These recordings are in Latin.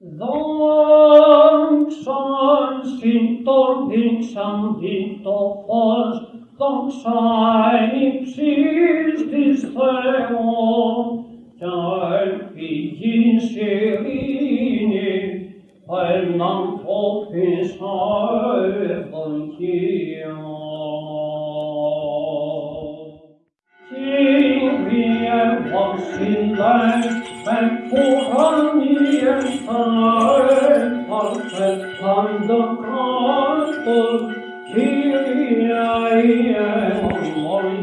Dunksan sintor, dunksan dito fors, dunksan ipsis dis theo, tal pigin serini, al nam propis haevon kia. Tiri and for honey and fire, the gospel. Kyrie Lord,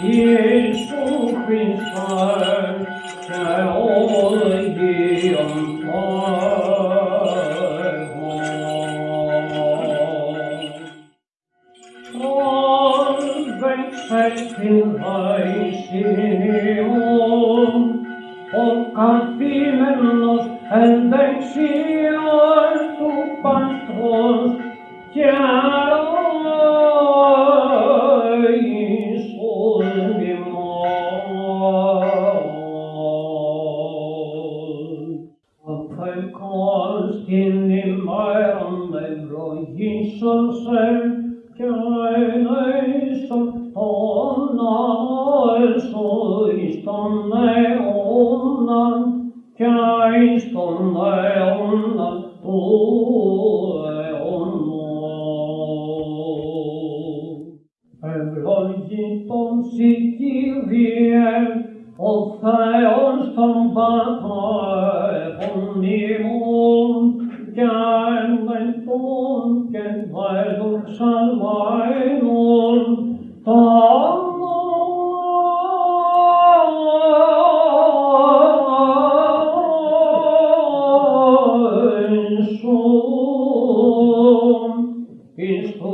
Jesus Christ, and the on fire. All the faith in thy Ο καθήμενος εν δεξιόν του Πατρός και αρώησον ημών. Απεκός την ημέραν ευλογήσον σε και αενέσον τον άλσο εις τον olla onno ole onno hän virholi ponsi ti vier of sa orton ba po nimu jan len pon ken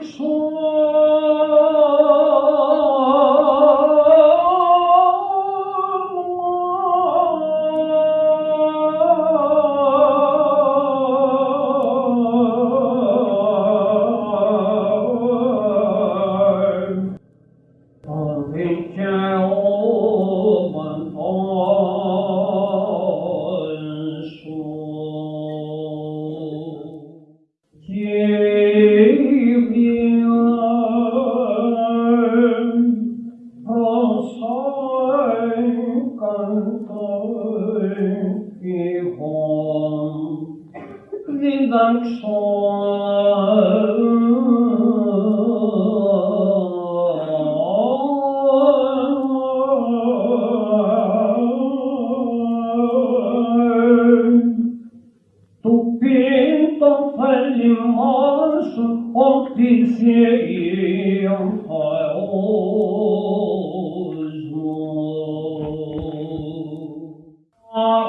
non o e hon vindans hon tu quinto fallo os o pensio o